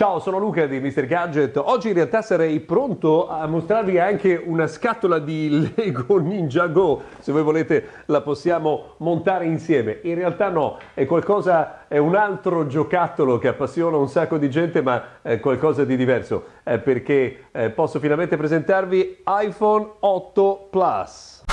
Ciao, sono Luca di Mr. Gadget. Oggi in realtà sarei pronto a mostrarvi anche una scatola di Lego Ninja Go. Se voi volete la possiamo montare insieme. In realtà no, è qualcosa, è un altro giocattolo che appassiona un sacco di gente, ma è qualcosa di diverso. È perché eh, posso finalmente presentarvi iPhone 8 Plus.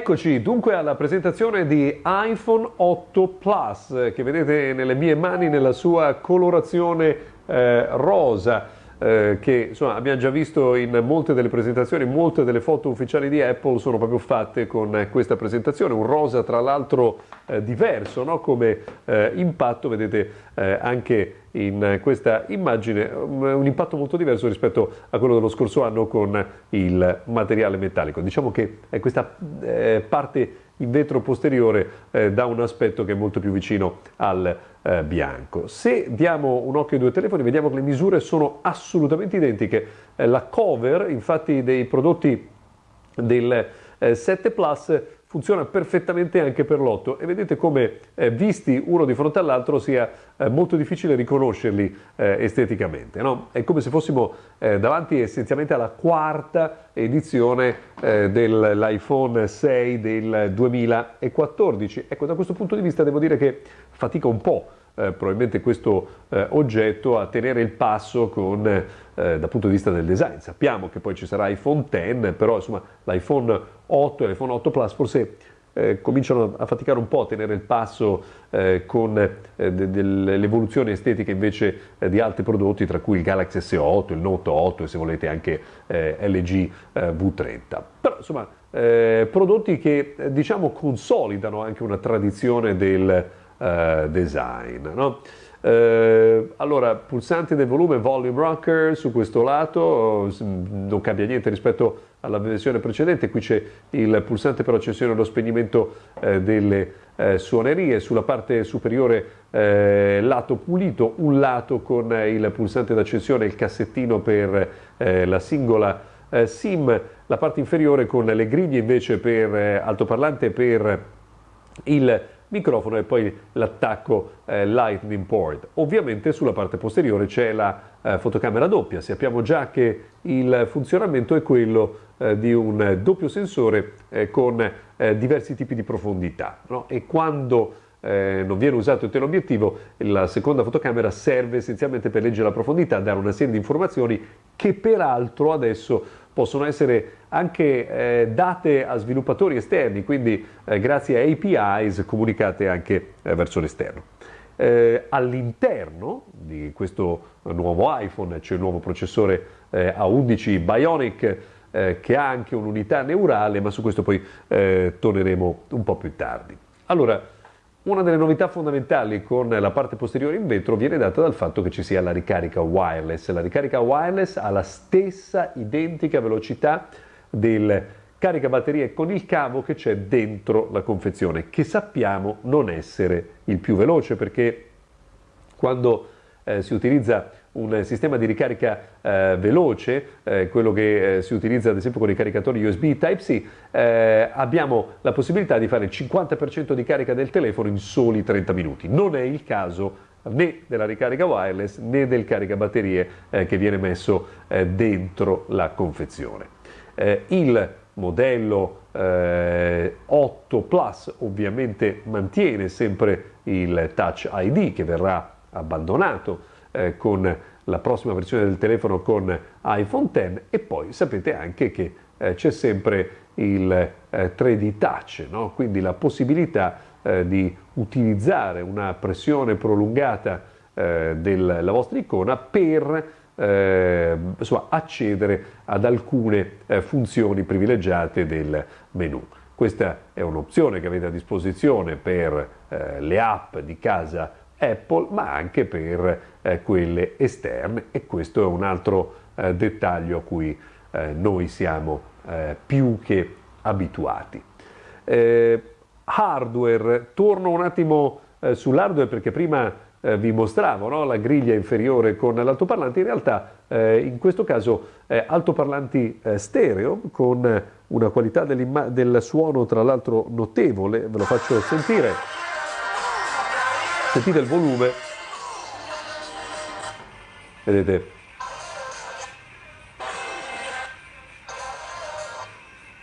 Eccoci dunque alla presentazione di iPhone 8 Plus che vedete nelle mie mani nella sua colorazione eh, rosa eh, che insomma, abbiamo già visto in molte delle presentazioni, molte delle foto ufficiali di Apple sono proprio fatte con questa presentazione, un rosa tra l'altro eh, diverso no? come eh, impatto, vedete eh, anche in questa immagine un impatto molto diverso rispetto a quello dello scorso anno con il materiale metallico. Diciamo che questa eh, parte in vetro posteriore eh, dà un aspetto che è molto più vicino al eh, bianco. Se diamo un occhio ai due telefoni vediamo che le misure sono assolutamente identiche. Eh, la cover infatti dei prodotti del 7 eh, Plus funziona perfettamente anche per l'8 e vedete come eh, visti uno di fronte all'altro sia eh, molto difficile riconoscerli eh, esteticamente. No? È come se fossimo eh, davanti essenzialmente alla quarta edizione eh, dell'iPhone 6 del 2014. Ecco, da questo punto di vista devo dire che fatica un po' eh, probabilmente questo eh, oggetto a tenere il passo con, eh, dal punto di vista del design. Sappiamo che poi ci sarà iPhone X, però insomma l'iPhone 8 e l'iPhone 8 Plus forse eh, cominciano a faticare un po' a tenere il passo eh, con eh, evoluzioni estetiche invece di altri prodotti, tra cui il Galaxy S8, il Note 8 e se volete anche LG eh, V30. Però insomma, prodotti che diciamo consolidano anche una tradizione del eh, design. No? Eh, allora, pulsanti del volume volume rocker su questo lato, non cambia niente rispetto alla versione precedente, qui c'è il pulsante per l'accensione e lo spegnimento eh, delle eh, suonerie, sulla parte superiore eh, lato pulito, un lato con il pulsante d'accensione e il cassettino per eh, la singola eh, SIM, la parte inferiore con le griglie invece per altoparlante per il microfono e poi l'attacco eh, Lightning port. Ovviamente sulla parte posteriore c'è la eh, fotocamera doppia, sappiamo già che il funzionamento è quello eh, di un doppio sensore eh, con eh, diversi tipi di profondità no? e quando eh, non viene usato il teleobiettivo, la seconda fotocamera serve essenzialmente per leggere la profondità, dare una serie di informazioni che peraltro adesso possono essere anche eh, date a sviluppatori esterni, quindi eh, grazie a APIs comunicate anche eh, verso l'esterno. Eh, all'interno di questo nuovo iPhone c'è il nuovo processore eh, A11 Bionic eh, che ha anche un'unità neurale, ma su questo poi torneremo un po' più tardi. Allora, una delle novità fondamentali con la parte posteriore in vetro viene data dal fatto che ci sia la ricarica wireless. La ricarica wireless ha la stessa identica velocità del caricabatterie con il cavo che c'è dentro la confezione, che sappiamo non essere il più veloce perché quando eh, si utilizza un sistema di ricarica eh, veloce, eh, quello che eh, si utilizza ad esempio con i caricatori USB Type-C, eh, abbiamo la possibilità di fare il 50% di carica del telefono in soli 30 minuti. Non è il caso né della ricarica wireless né del caricabatterie eh, che viene messo eh, dentro la confezione. il modello 8 Plus ovviamente mantiene sempre il Touch ID che verrà abbandonato eh, con la prossima versione del telefono con iPhone X e poi sapete anche che eh, c'è sempre il eh, 3D Touch, no? quindi la possibilità eh, di utilizzare una pressione prolungata eh, della vostra icona per eh, insomma, accedere ad alcune funzioni privilegiate del menu. Questa è un'opzione che avete a disposizione per le app di casa Apple, ma anche per eh, quelle esterne e questo è un altro eh, dettaglio a cui eh, noi siamo eh, più che abituati. Eh, hardware, torno un attimo eh, sull'hardware perché prima vi mostravo no? la griglia inferiore con l'altoparlante, in realtà in questo caso altoparlanti stereo con una qualità del suono tra l'altro notevole, ve lo faccio sentire. Sentite il volume. Vedete?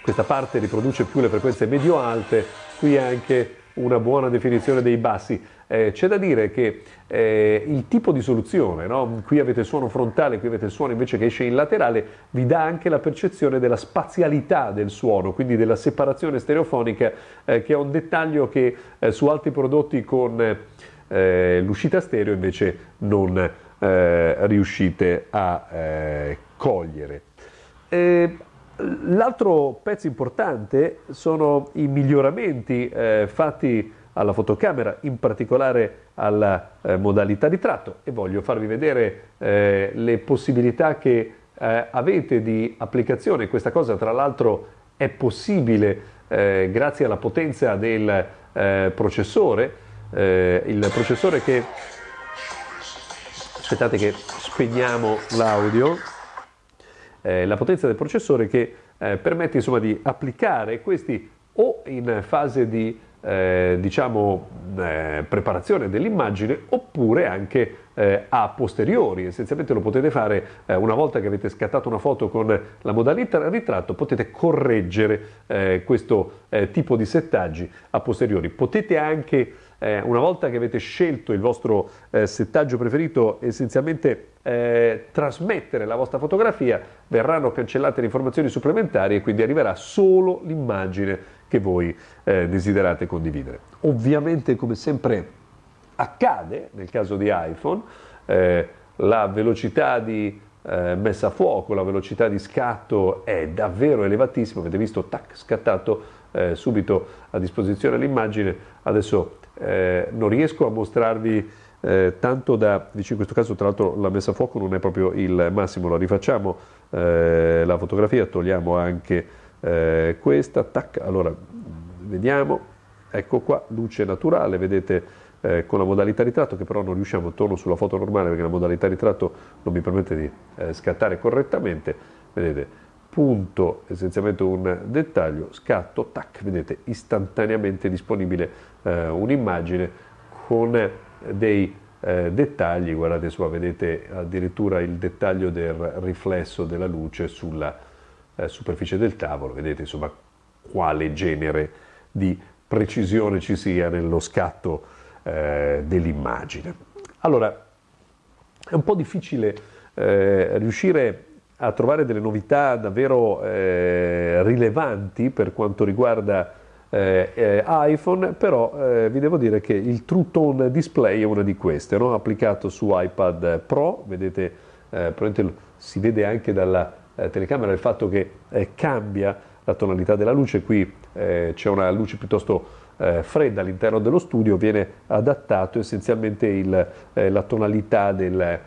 Questa parte riproduce più le frequenze medio-alte, qui anche una buona definizione dei bassi. Eh, c'è da dire che eh, il tipo di soluzione, no? qui avete il suono frontale, qui avete il suono invece che esce in laterale, vi dà anche la percezione della spazialità del suono, quindi della separazione stereofonica, eh, che è un dettaglio che eh, su altri prodotti con eh, l'uscita stereo invece non eh, riuscite a cogliere. L'altro pezzo importante sono i miglioramenti eh, fatti alla fotocamera, in particolare alla eh, modalità ritratto e voglio farvi vedere eh, le possibilità che eh, avete di applicazione. Questa cosa tra l'altro è possibile eh, grazie alla potenza del eh, processore, il processore che... Aspettate che spegniamo l'audio eh, la potenza del processore che eh, permette insomma, di applicare questi o in fase di eh, diciamo, eh, preparazione dell'immagine oppure anche eh, a posteriori. Essenzialmente lo potete fare eh, una volta che avete scattato una foto con la modalità ritratto, potete correggere questo tipo di settaggi a posteriori. Potete anche eh, una volta che avete scelto il vostro eh, settaggio preferito, essenzialmente eh, trasmettere la vostra fotografia, verranno cancellate le informazioni supplementari e quindi arriverà solo l'immagine che voi eh, desiderate condividere. Ovviamente, come sempre accade nel caso di iPhone, eh, la velocità di eh, messa a fuoco, la velocità di scatto è davvero elevatissima, avete visto, tac, scattato subito a disposizione l'immagine, adesso eh, non riesco a mostrarvi eh, tanto da, dice in questo caso tra l'altro la messa a fuoco non è proprio il massimo, la rifacciamo eh, la fotografia, togliamo anche eh, questa, tac, allora vediamo, ecco qua, luce naturale, vedete eh, con la modalità ritratto che però non riusciamo, torno sulla foto normale perché la modalità ritratto non mi permette di eh, scattare correttamente, vedete, punto essenzialmente un dettaglio, scatto, tac, vedete istantaneamente disponibile eh, un'immagine con dei eh, dettagli, guardate qua, vedete addirittura il dettaglio del riflesso della luce sulla eh, superficie del tavolo, vedete insomma quale genere di precisione ci sia nello scatto eh, dell'immagine. Allora, è un po' difficile eh, riuscire a trovare delle novità davvero eh, rilevanti per quanto riguarda eh, eh, iPhone, però eh, vi devo dire che il True Tone Display è una di queste, no? applicato su iPad Pro, vedete, eh, si vede anche dalla eh, telecamera il fatto che cambia la tonalità della luce, qui c'è una luce piuttosto fredda all'interno dello studio, viene adattato essenzialmente il, la tonalità del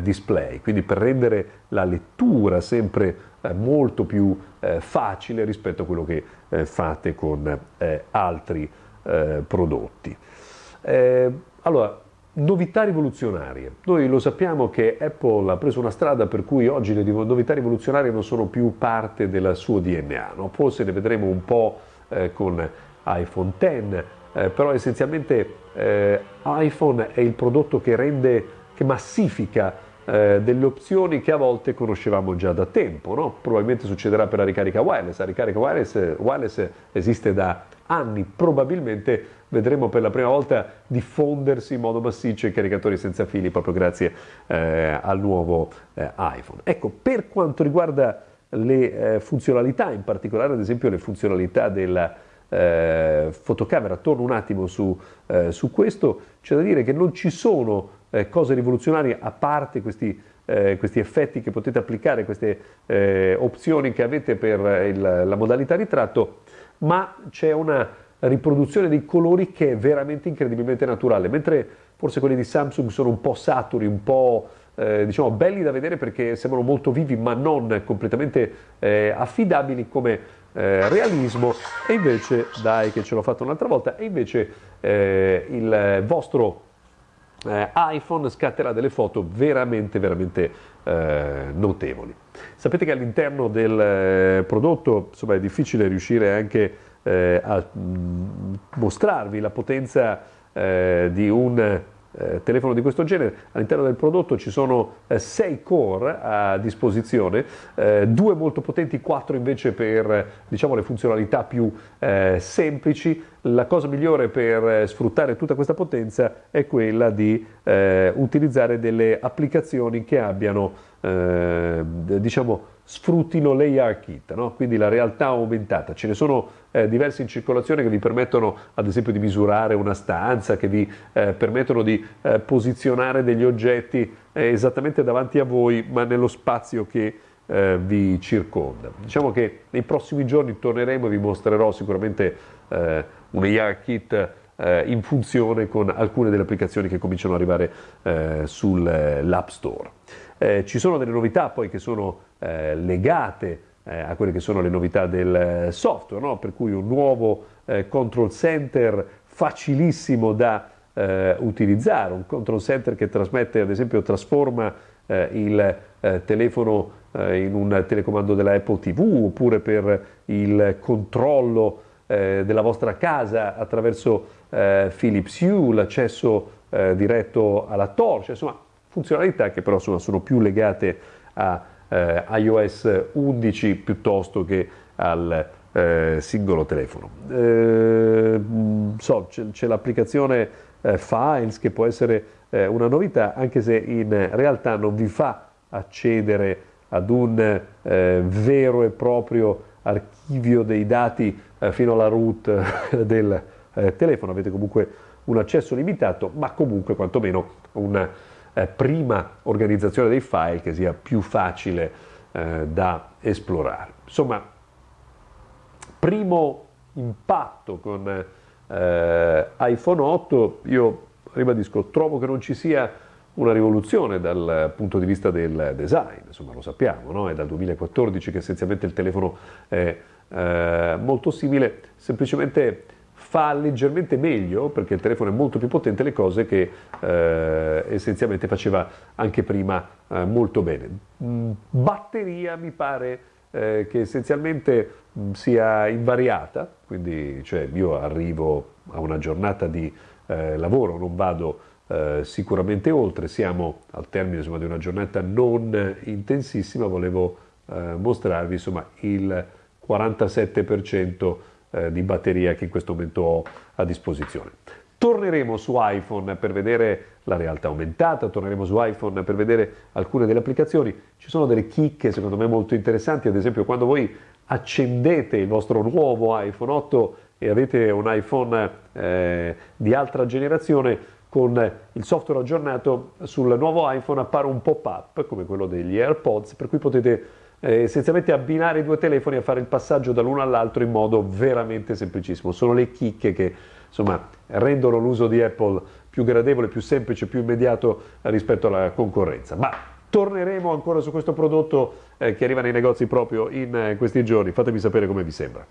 display, quindi per rendere la lettura sempre eh, molto più eh, facile rispetto a quello che eh, fate con eh, altri eh, prodotti. allora, novità rivoluzionarie. Noi lo sappiamo che Apple ha preso una strada per cui oggi le novità rivoluzionarie non sono più parte del suo DNA, no? forse ne vedremo un po' con iPhone X, però essenzialmente iPhone è il prodotto che rende che massifica eh, delle opzioni che a volte conoscevamo già da tempo. No? Probabilmente succederà per la ricarica wireless. La ricarica wireless, wireless esiste da anni, probabilmente vedremo per la prima volta diffondersi in modo massiccio i caricatori senza fili proprio grazie eh, al nuovo eh, iPhone. Ecco, per quanto riguarda le eh, funzionalità, in particolare ad esempio le funzionalità della eh, fotocamera, torno un attimo su, eh, su questo, c'è da dire che non ci sono eh, cose rivoluzionarie a parte questi, eh, questi, effetti che potete applicare, queste eh, opzioni che avete per il, la modalità ritratto, ma c'è una riproduzione dei colori che è veramente incredibilmente naturale, mentre forse quelli di Samsung sono un po' saturi, un po' eh, diciamo belli da vedere perché sembrano molto vivi ma non completamente eh, affidabili come eh, realismo. E invece, dai che ce l'ho fatto un'altra volta, e invece il vostro eh, iPhone scatterà delle foto veramente, veramente eh, notevoli. Sapete che all'interno del eh, prodotto insomma, è difficile riuscire anche eh, a mm, mostrarvi la potenza eh, di un eh, telefono di questo genere. All'interno del prodotto ci sono 6 eh, core a disposizione, eh, due molto potenti, 4 invece per diciamo, le funzionalità più eh, semplici. La cosa migliore per eh, sfruttare tutta questa potenza è quella di eh, utilizzare delle applicazioni che abbiano diciamo, sfruttino l'AR kit, no? quindi la realtà aumentata. Ce ne sono eh, diversi in circolazione che vi permettono ad esempio di misurare una stanza, che vi eh, permettono di eh, posizionare degli oggetti eh, esattamente davanti a voi, ma nello spazio che eh, vi circonda. Diciamo che nei prossimi giorni torneremo e vi mostrerò sicuramente eh, un AR kit in funzione con alcune delle applicazioni che cominciano ad arrivare sull'App Store. Ci sono delle novità poi che sono eh, legate eh, a quelle che sono le novità del eh, software, no? per cui un nuovo eh, control center facilissimo da eh, utilizzare, un control center che trasmette, ad esempio, trasforma eh, il telefono in un telecomando della Apple TV oppure per il controllo della vostra casa attraverso Philips Hue, l'accesso diretto alla torcia, insomma funzionalità che però insomma, sono più legate a eh, iOS 11 piuttosto che al eh, singolo telefono. Eh, so, c'è, l'applicazione eh, Files che può essere eh, una novità, anche se in realtà non vi fa accedere ad un eh, vero e proprio archivio dei dati fino alla root del telefono, avete comunque un accesso limitato, ma comunque quantomeno una eh, prima organizzazione dei file che sia più facile eh, da esplorare. Insomma, primo impatto con eh, iPhone 8, io ribadisco, trovo che non ci sia una rivoluzione dal punto di vista del design, insomma lo sappiamo, no? è dal 2014 che essenzialmente il telefono è eh, molto simile, semplicemente fa leggermente meglio, perché il telefono è molto più potente, le cose che eh, essenzialmente faceva anche prima eh, molto bene. Mm, batteria mi pare eh, che essenzialmente mh, mm, sia invariata, quindi cioè, io arrivo a una giornata di eh, lavoro, non vado eh, sicuramente oltre, siamo al termine insomma, di una giornata non intensissima, volevo eh, mostrarvi insomma, il 47% eh, di batteria che in questo momento ho a disposizione. Torneremo su iPhone per vedere la realtà aumentata, torneremo su iPhone per vedere alcune delle applicazioni. Ci sono delle chicche secondo me molto interessanti, ad esempio quando voi accendete il vostro nuovo iPhone 8 e avete un iPhone eh, di altra generazione, con il software aggiornato sul nuovo iPhone appare un pop-up come quello degli AirPods, per cui potete eh, essenzialmente abbinare i due telefoni e fare il passaggio dall'uno all'altro in modo veramente semplicissimo. Sono le chicche che insomma, rendono l'uso di Apple più gradevole, più semplice, più immediato rispetto alla concorrenza. Ma torneremo ancora su questo prodotto eh, che arriva nei negozi proprio in eh, questi giorni. Fatemi sapere come vi sembra.